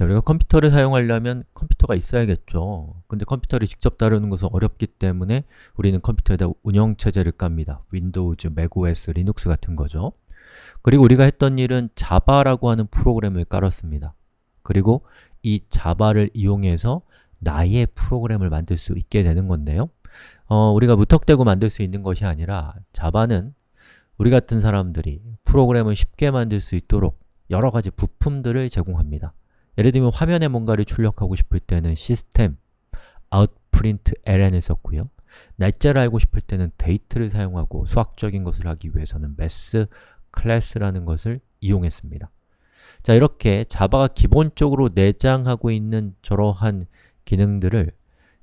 자, 우리가 컴퓨터를 사용하려면 컴퓨터가 있어야겠죠. 근데 컴퓨터를 직접 다루는 것은 어렵기 때문에 우리는 컴퓨터에다 운영체제를 깝니다. Windows, macOS, Linux 같은 거죠. 그리고 우리가 했던 일은 Java라고 하는 프로그램을 깔았습니다. 그리고 이 Java를 이용해서 나의 프로그램을 만들 수 있게 되는 건데요. 어, 우리가 무턱대고 만들 수 있는 것이 아니라 Java는 우리 같은 사람들이 프로그램을 쉽게 만들 수 있도록 여러 가지 부품들을 제공합니다. 예를 들면 화면에 뭔가를 출력하고 싶을 때는 시스템, outprint ln을 썼고요. 날짜를 알고 싶을 때는 date를 사용하고 수학적인 것을 하기 위해서는 math class라는 것을 이용했습니다. 자, 이렇게 자바가 기본적으로 내장하고 있는 저러한 기능들을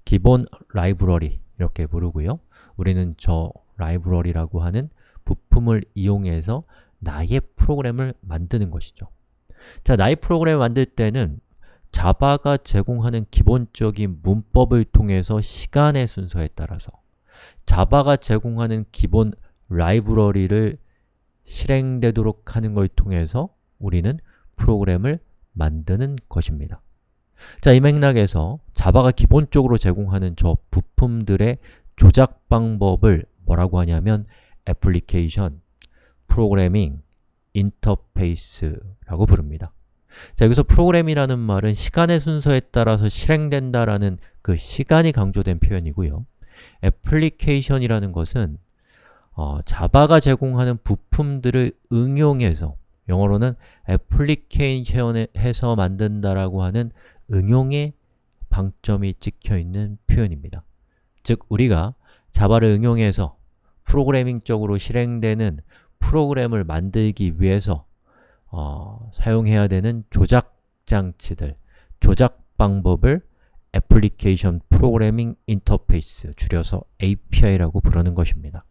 기본 라이브러리 이렇게 부르고요. 우리는 저 라이브러리라고 하는 부품을 이용해서 나의 프로그램을 만드는 것이죠. 자, 나의 프로그램을 만들 때는 자바가 제공하는 기본적인 문법을 통해서 시간의 순서에 따라서 자바가 제공하는 기본 라이브러리를 실행되도록 하는 걸 통해서 우리는 프로그램을 만드는 것입니다. 자, 이 맥락에서 자바가 기본적으로 제공하는 저 부품들의 조작 방법을 뭐라고 하냐면 애플리케이션, 프로그래밍, 인터페이스라고 부릅니다. 자, 여기서 프로그램이라는 말은 시간의 순서에 따라서 실행된다라는 그 시간이 강조된 표현이고요. 애플리케이션이라는 것은 어, 자바가 제공하는 부품들을 응용해서 영어로는 애플리케이션해서 만든다라고 하는 응용의 방점이 찍혀 있는 표현입니다. 즉, 우리가 자바를 응용해서 프로그래밍적으로 실행되는 프로그램을 만들기 위해서 어, 사용해야 되는 조작 장치들, 조작 방법을 애플리케이션 프로그래밍 인터페이스, 줄여서 API라고 부르는 것입니다.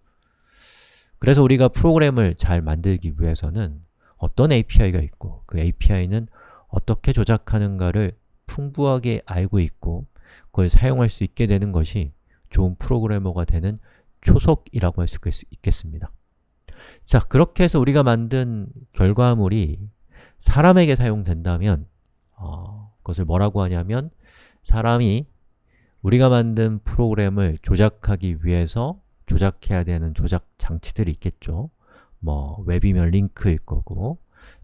그래서 우리가 프로그램을 잘 만들기 위해서는 어떤 API가 있고 그 API는 어떻게 조작하는가를 풍부하게 알고 있고 그걸 사용할 수 있게 되는 것이 좋은 프로그래머가 되는 초석이라고 할 수 있겠습니다. 자, 그렇게 해서 우리가 만든 결과물이 사람에게 사용된다면 어, 그것을 뭐라고 하냐면 사람이 우리가 만든 프로그램을 조작하기 위해서 조작해야 되는 조작 장치들이 있겠죠. 뭐 웹이면 링크일 거고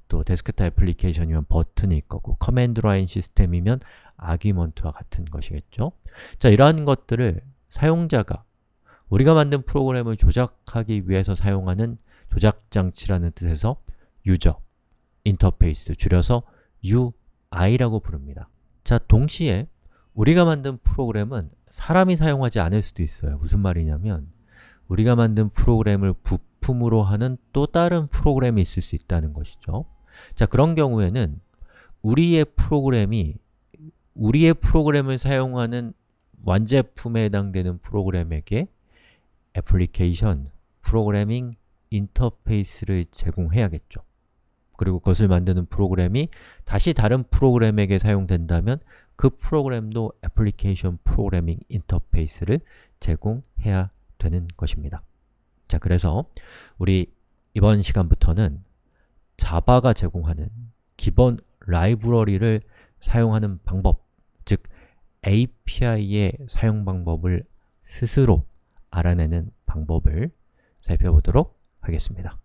또 데스크탑 애플리케이션이면 버튼일 거고 command line 시스템이면 argument와 같은 것이겠죠. 자, 이러한 것들을 사용자가 우리가 만든 프로그램을 조작하기 위해서 사용하는 조작장치라는 뜻에서 user interface, 줄여서 UI라고 부릅니다. 자, 동시에 우리가 만든 프로그램은 사람이 사용하지 않을 수도 있어요. 무슨 말이냐면 우리가 만든 프로그램을 부품으로 하는 또 다른 프로그램이 있을 수 있다는 것이죠. 자, 그런 경우에는 우리의 프로그램이 우리의 프로그램을 사용하는 완제품에 해당되는 프로그램에게 애플리케이션, 프로그래밍, 인터페이스를 제공해야겠죠. 그리고 그것을 만드는 프로그램이 다시 다른 프로그램에게 사용된다면 그 프로그램도 애플리케이션 프로그래밍 인터페이스를 제공해야 되는 것입니다. 자, 그래서 우리 이번 시간부터는 자바가 제공하는 기본 라이브러리를 사용하는 방법, 즉 API의 사용 방법을 스스로 알아내는 방법을 살펴보도록 하겠습니다.